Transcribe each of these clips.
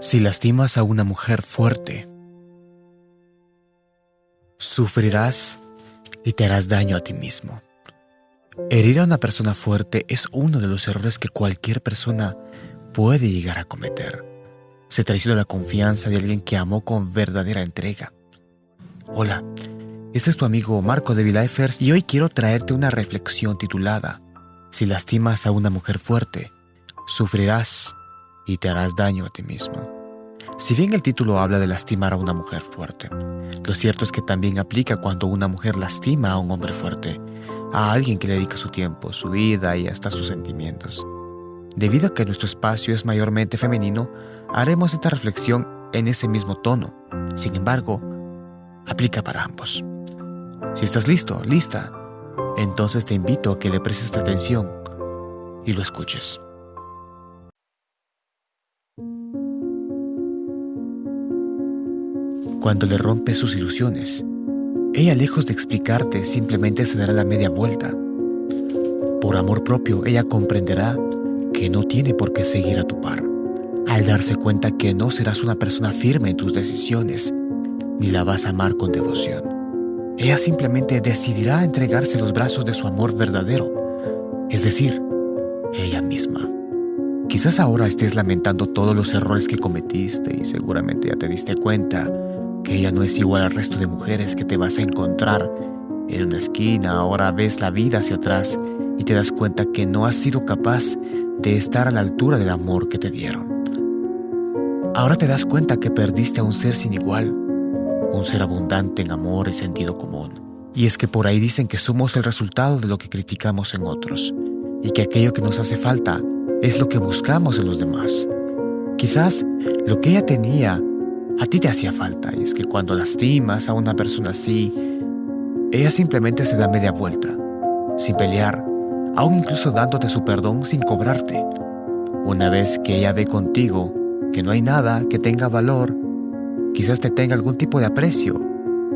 Si lastimas a una mujer fuerte, sufrirás y te harás daño a ti mismo. Herir a una persona fuerte es uno de los errores que cualquier persona puede llegar a cometer. Se traiciona la confianza de alguien que amó con verdadera entrega. Hola, este es tu amigo Marco de Vilifers y hoy quiero traerte una reflexión titulada Si lastimas a una mujer fuerte, sufrirás y te harás daño a ti mismo. Si bien el título habla de lastimar a una mujer fuerte, lo cierto es que también aplica cuando una mujer lastima a un hombre fuerte, a alguien que le dedica su tiempo, su vida y hasta sus sentimientos. Debido a que nuestro espacio es mayormente femenino, haremos esta reflexión en ese mismo tono. Sin embargo, aplica para ambos. Si estás listo, lista, entonces te invito a que le prestes atención y lo escuches. Cuando le rompes sus ilusiones. Ella, lejos de explicarte, simplemente se dará la media vuelta. Por amor propio, ella comprenderá que no tiene por qué seguir a tu par, al darse cuenta que no serás una persona firme en tus decisiones, ni la vas a amar con devoción. Ella simplemente decidirá entregarse los brazos de su amor verdadero, es decir, ella misma. Quizás ahora estés lamentando todos los errores que cometiste y seguramente ya te diste cuenta que ella no es igual al resto de mujeres que te vas a encontrar en una esquina. Ahora ves la vida hacia atrás y te das cuenta que no has sido capaz de estar a la altura del amor que te dieron. Ahora te das cuenta que perdiste a un ser sin igual, un ser abundante en amor y sentido común. Y es que por ahí dicen que somos el resultado de lo que criticamos en otros, y que aquello que nos hace falta es lo que buscamos en los demás. Quizás lo que ella tenía a ti te hacía falta y es que cuando lastimas a una persona así, ella simplemente se da media vuelta, sin pelear, aún incluso dándote su perdón sin cobrarte. Una vez que ella ve contigo que no hay nada que tenga valor, quizás te tenga algún tipo de aprecio,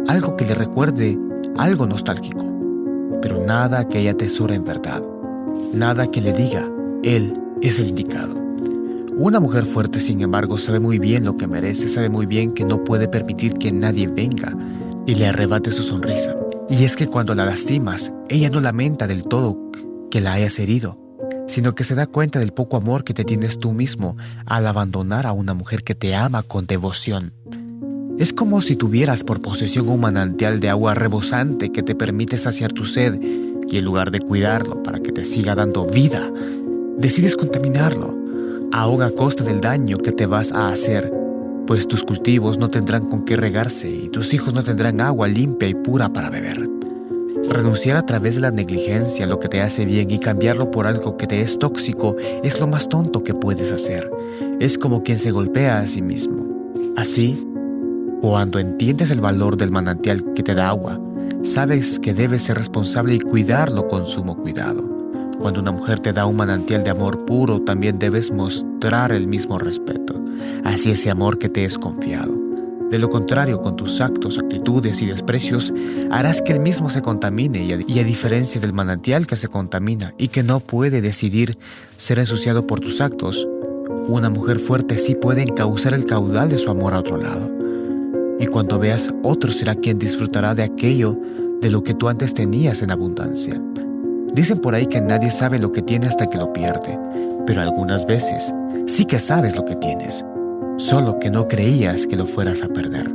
algo que le recuerde algo nostálgico, pero nada que ella tesora en verdad, nada que le diga, él es el indicado. Una mujer fuerte, sin embargo, sabe muy bien lo que merece, sabe muy bien que no puede permitir que nadie venga y le arrebate su sonrisa. Y es que cuando la lastimas, ella no lamenta del todo que la hayas herido, sino que se da cuenta del poco amor que te tienes tú mismo al abandonar a una mujer que te ama con devoción. Es como si tuvieras por posesión un manantial de agua rebosante que te permite saciar tu sed y en lugar de cuidarlo para que te siga dando vida, decides contaminarlo aún a costa del daño que te vas a hacer, pues tus cultivos no tendrán con qué regarse y tus hijos no tendrán agua limpia y pura para beber. Renunciar a través de la negligencia a lo que te hace bien y cambiarlo por algo que te es tóxico es lo más tonto que puedes hacer. Es como quien se golpea a sí mismo. Así, cuando entiendes el valor del manantial que te da agua, sabes que debes ser responsable y cuidarlo con sumo cuidado. Cuando una mujer te da un manantial de amor puro, también debes mostrar el mismo respeto, así ese amor que te es confiado. De lo contrario, con tus actos, actitudes y desprecios, harás que el mismo se contamine y a, y a, diferencia del manantial que se contamina y que no puede decidir ser ensuciado por tus actos, una mujer fuerte sí puede encauzar el caudal de su amor a otro lado. Y cuando veas, otro será quien disfrutará de aquello de lo que tú antes tenías en abundancia. Dicen por ahí que nadie sabe lo que tiene hasta que lo pierde, pero algunas veces sí que sabes lo que tienes, solo que no creías que lo fueras a perder.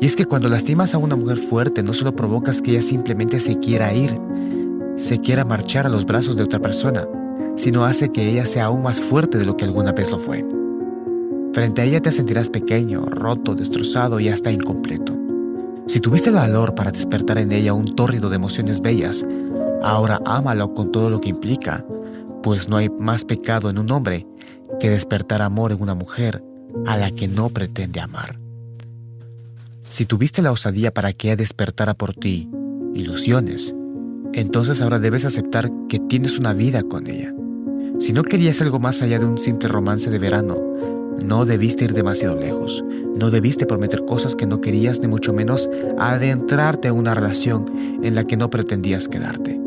Y es que cuando lastimas a una mujer fuerte no solo provocas que ella simplemente se quiera ir, se quiera marchar a los brazos de otra persona, sino hace que ella sea aún más fuerte de lo que alguna vez lo fue. Frente a ella te sentirás pequeño, roto, destrozado y hasta incompleto. Si tuviste el valor para despertar en ella un tórrido de emociones bellas, Ahora ámalo con todo lo que implica, pues no hay más pecado en un hombre que despertar amor en una mujer a la que no pretende amar. Si tuviste la osadía para que ella despertara por ti ilusiones, entonces ahora debes aceptar que tienes una vida con ella. Si no querías algo más allá de un simple romance de verano, no debiste ir demasiado lejos, no debiste prometer cosas que no querías ni mucho menos adentrarte en una relación en la que no pretendías quedarte.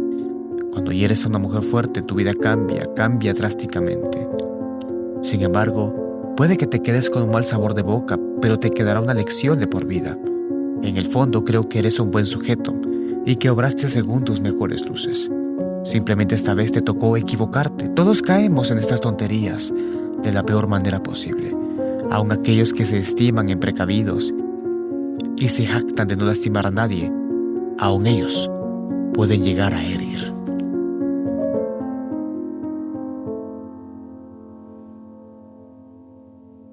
Cuando eres una mujer fuerte, tu vida cambia, cambia drásticamente. Sin embargo, Puede que te quedes con un mal sabor de boca, pero te quedará una lección de por vida. En el fondo creo que eres un buen sujeto y que obraste según tus mejores luces. Simplemente esta vez te tocó equivocarte. Todos caemos en estas tonterías de la peor manera posible. Aun aquellos que se estiman en precavidos y se jactan de no lastimar a nadie, aun ellos pueden llegar a herir.